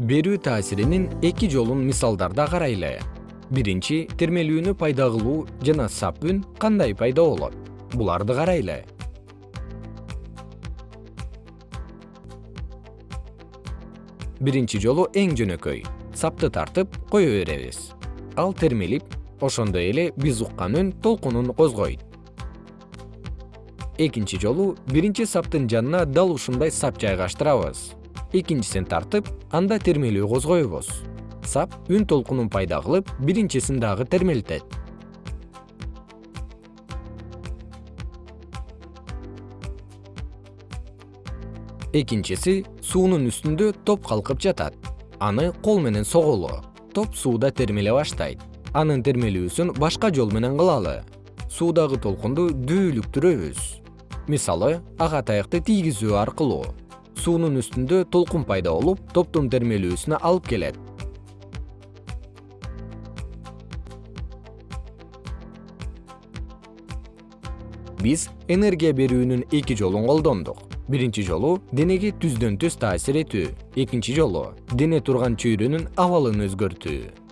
берүү таасиринин эки жолун мисалдарда карайлы. Биринчи термелүүнү пайда кылуу жана сап үн кандай пайда болот? Буларды карайлы. Биринчи жолу эң жөнөкөй сапты тартып кое беребиз. Ал термелип ошондой эле биз уккан үн толкунун козгойт. Экинчи жолу биринчи саптын жанына дал ушундай сап жайгаштырабыз экинчисин тартып анда термелүү козгойбуз сап үн толкунун пайда кылып биринчисин дагы термелтет. Экинчиси суунун үстүндө топ калкып жатат. Аны кол менен согулу. Топ сууда термеле баштайт. Анын термелүүсүн башка жол менен кылалы. Суудагы толкунду дүүлүктүрөбүз. Мисалы ага таякты тийгизүү аркылуу суунун үстүндө толкун пайда болуп топтун термелүүсүнө алып келет. Биз энергия берүүнүн эки жолун колдондук. Биринчи жолу денеге түздөн түз таасир этүү. Экинчи жолу дене турган чөйрөнүн абалын өзгөртүү